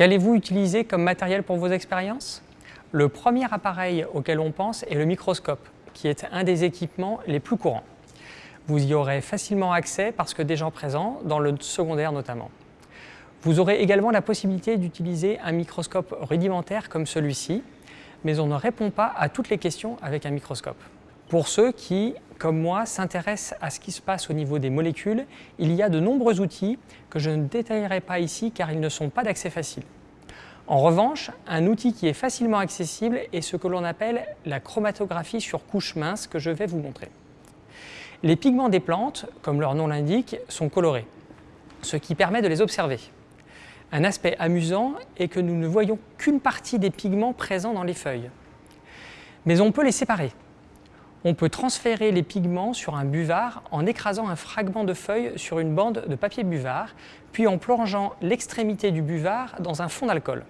Qu'allez-vous utiliser comme matériel pour vos expériences? Le premier appareil auquel on pense est le microscope, qui est un des équipements les plus courants. Vous y aurez facilement accès parce que des gens présents, dans le secondaire notamment. Vous aurez également la possibilité d'utiliser un microscope rudimentaire comme celui-ci, mais on ne répond pas à toutes les questions avec un microscope. Pour ceux qui, comme moi, s'intéressent à ce qui se passe au niveau des molécules, il y a de nombreux outils que je ne détaillerai pas ici car ils ne sont pas d'accès facile. En revanche, un outil qui est facilement accessible est ce que l'on appelle la chromatographie sur couche mince que je vais vous montrer. Les pigments des plantes, comme leur nom l'indique, sont colorés, ce qui permet de les observer. Un aspect amusant est que nous ne voyons qu'une partie des pigments présents dans les feuilles. Mais on peut les séparer on peut transférer les pigments sur un buvard en écrasant un fragment de feuille sur une bande de papier buvard, puis en plongeant l'extrémité du buvard dans un fond d'alcool.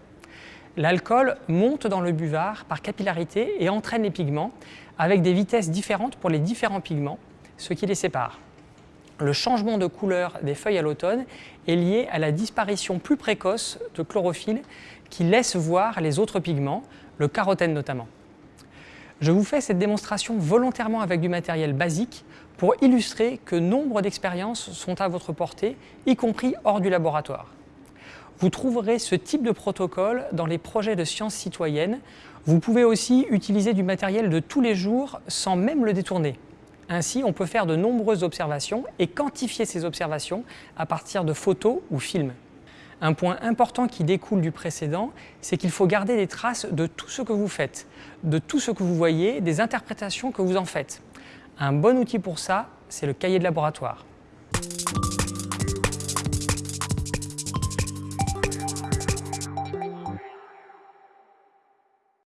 L'alcool monte dans le buvard par capillarité et entraîne les pigments avec des vitesses différentes pour les différents pigments, ce qui les sépare. Le changement de couleur des feuilles à l'automne est lié à la disparition plus précoce de chlorophylle qui laisse voir les autres pigments, le carotène notamment. Je vous fais cette démonstration volontairement avec du matériel basique pour illustrer que nombre d'expériences sont à votre portée, y compris hors du laboratoire. Vous trouverez ce type de protocole dans les projets de sciences citoyennes. Vous pouvez aussi utiliser du matériel de tous les jours sans même le détourner. Ainsi, on peut faire de nombreuses observations et quantifier ces observations à partir de photos ou films. Un point important qui découle du précédent, c'est qu'il faut garder des traces de tout ce que vous faites, de tout ce que vous voyez, des interprétations que vous en faites. Un bon outil pour ça, c'est le cahier de laboratoire.